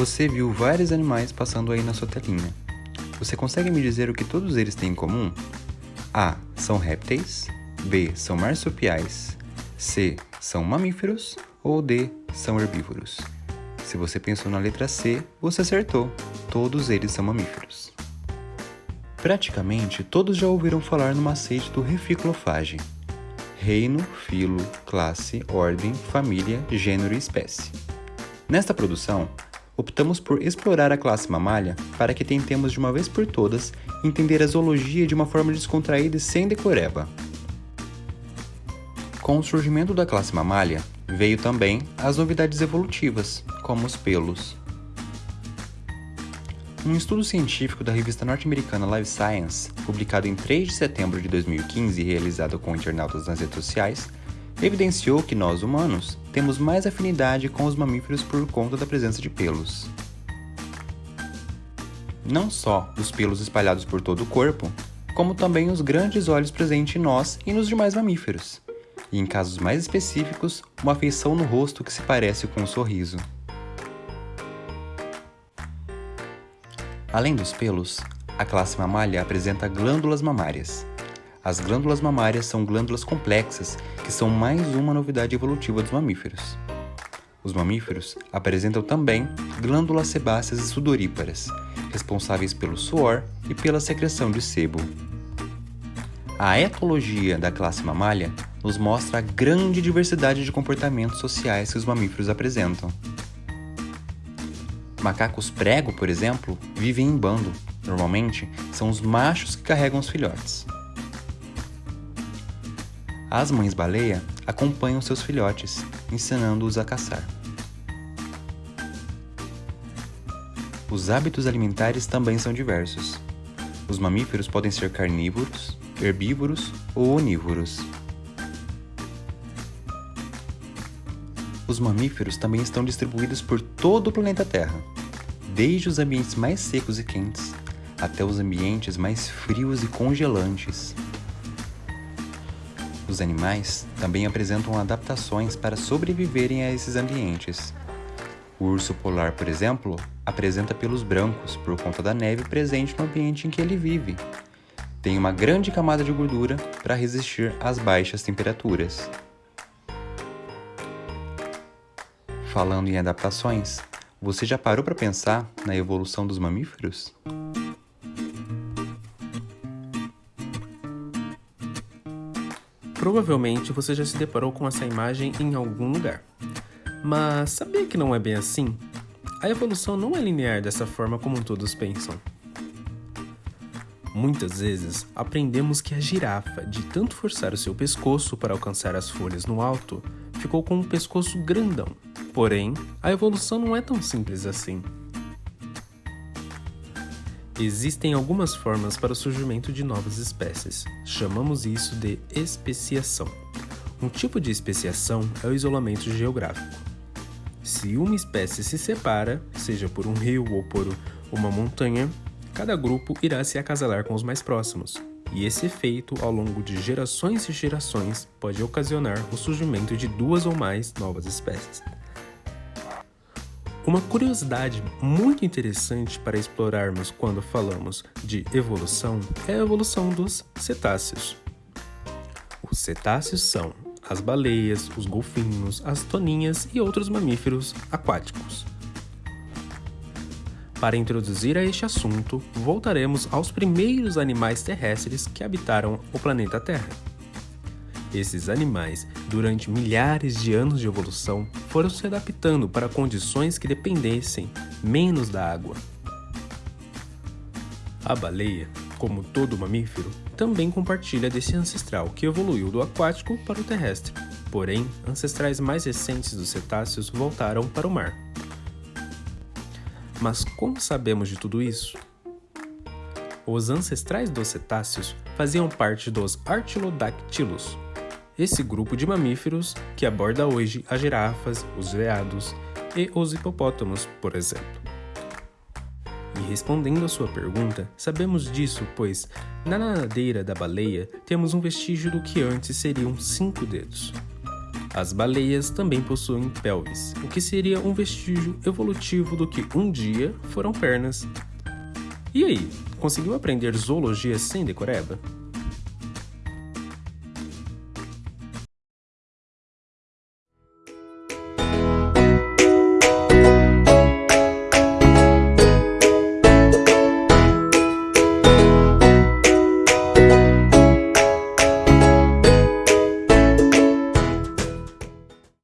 Você viu vários animais passando aí na sua telinha. Você consegue me dizer o que todos eles têm em comum? A. São répteis. B. São marsupiais. C. São mamíferos. Ou D. São herbívoros. Se você pensou na letra C, você acertou. Todos eles são mamíferos. Praticamente todos já ouviram falar no macete do reficlofage. Reino, filo, classe, ordem, família, gênero e espécie. Nesta produção, optamos por explorar a classe mamalha para que tentemos de uma vez por todas entender a zoologia de uma forma descontraída e sem decoreba. Com o surgimento da classe mamalha, veio também as novidades evolutivas, como os pelos. Um estudo científico da revista norte-americana Live Science, publicado em 3 de setembro de 2015 e realizado com internautas nas redes sociais, evidenciou que nós, humanos, temos mais afinidade com os mamíferos por conta da presença de pelos. Não só os pelos espalhados por todo o corpo, como também os grandes olhos presentes em nós e nos demais mamíferos, e em casos mais específicos, uma feição no rosto que se parece com um sorriso. Além dos pelos, a classe mamália apresenta glândulas mamárias, as glândulas mamárias são glândulas complexas que são mais uma novidade evolutiva dos mamíferos. Os mamíferos apresentam também glândulas sebáceas e sudoríparas, responsáveis pelo suor e pela secreção de sebo. A etologia da classe mamália nos mostra a grande diversidade de comportamentos sociais que os mamíferos apresentam. Macacos prego, por exemplo, vivem em bando. Normalmente, são os machos que carregam os filhotes. As mães baleia acompanham seus filhotes, ensinando-os a caçar. Os hábitos alimentares também são diversos. Os mamíferos podem ser carnívoros, herbívoros ou onívoros. Os mamíferos também estão distribuídos por todo o planeta Terra, desde os ambientes mais secos e quentes até os ambientes mais frios e congelantes. Os animais também apresentam adaptações para sobreviverem a esses ambientes. O urso polar, por exemplo, apresenta pelos brancos por conta da neve presente no ambiente em que ele vive. Tem uma grande camada de gordura para resistir às baixas temperaturas. Falando em adaptações, você já parou para pensar na evolução dos mamíferos? Provavelmente você já se deparou com essa imagem em algum lugar. Mas sabia que não é bem assim? A evolução não é linear dessa forma como todos pensam. Muitas vezes aprendemos que a girafa, de tanto forçar o seu pescoço para alcançar as folhas no alto, ficou com um pescoço grandão. Porém, a evolução não é tão simples assim. Existem algumas formas para o surgimento de novas espécies. Chamamos isso de especiação. Um tipo de especiação é o isolamento geográfico. Se uma espécie se separa, seja por um rio ou por uma montanha, cada grupo irá se acasalar com os mais próximos. E esse efeito, ao longo de gerações e gerações, pode ocasionar o surgimento de duas ou mais novas espécies. Uma curiosidade muito interessante para explorarmos quando falamos de evolução é a evolução dos cetáceos. Os cetáceos são as baleias, os golfinhos, as toninhas e outros mamíferos aquáticos. Para introduzir a este assunto, voltaremos aos primeiros animais terrestres que habitaram o planeta Terra. Esses animais, durante milhares de anos de evolução, foram se adaptando para condições que dependessem menos da água. A baleia, como todo mamífero, também compartilha desse ancestral que evoluiu do aquático para o terrestre. Porém, ancestrais mais recentes dos cetáceos voltaram para o mar. Mas como sabemos de tudo isso? Os ancestrais dos cetáceos faziam parte dos Artiodactylus, esse grupo de mamíferos que aborda hoje as girafas, os veados e os hipopótamos, por exemplo. E respondendo à sua pergunta, sabemos disso pois na nadadeira da baleia temos um vestígio do que antes seriam cinco dedos. As baleias também possuem pelvis, o que seria um vestígio evolutivo do que um dia foram pernas. E aí, conseguiu aprender zoologia sem decoreba?